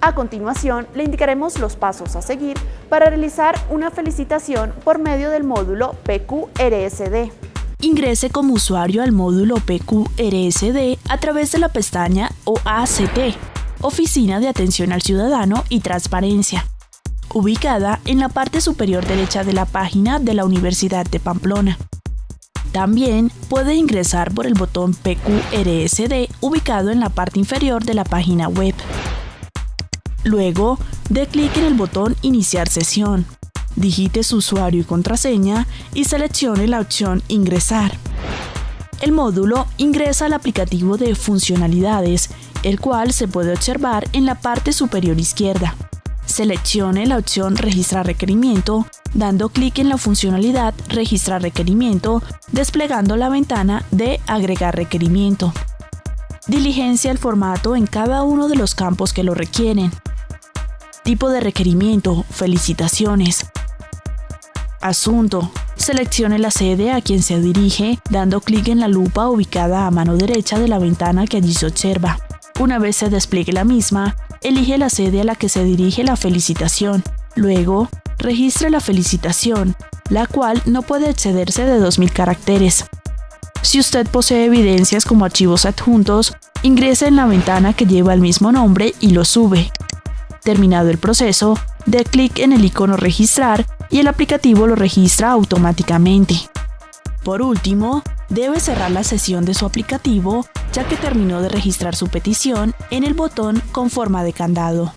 A continuación, le indicaremos los pasos a seguir para realizar una felicitación por medio del módulo PQRSD. Ingrese como usuario al módulo PQRSD a través de la pestaña OACT, Oficina de Atención al Ciudadano y Transparencia, ubicada en la parte superior derecha de la página de la Universidad de Pamplona. También puede ingresar por el botón PQRSD ubicado en la parte inferior de la página web. Luego, dé clic en el botón Iniciar sesión. Digite su usuario y contraseña y seleccione la opción Ingresar. El módulo ingresa al aplicativo de funcionalidades, el cual se puede observar en la parte superior izquierda. Seleccione la opción Registrar requerimiento, dando clic en la funcionalidad Registrar requerimiento, desplegando la ventana de Agregar requerimiento. Diligencia el formato en cada uno de los campos que lo requieren. Tipo de requerimiento, felicitaciones. Asunto. Seleccione la sede a quien se dirige, dando clic en la lupa ubicada a mano derecha de la ventana que allí se observa. Una vez se despliegue la misma, elige la sede a la que se dirige la felicitación. Luego, registre la felicitación, la cual no puede excederse de 2.000 caracteres. Si usted posee evidencias como archivos adjuntos, ingrese en la ventana que lleva el mismo nombre y lo sube. Terminado el proceso, dé clic en el icono Registrar y el aplicativo lo registra automáticamente. Por último, debe cerrar la sesión de su aplicativo ya que terminó de registrar su petición en el botón con forma de candado.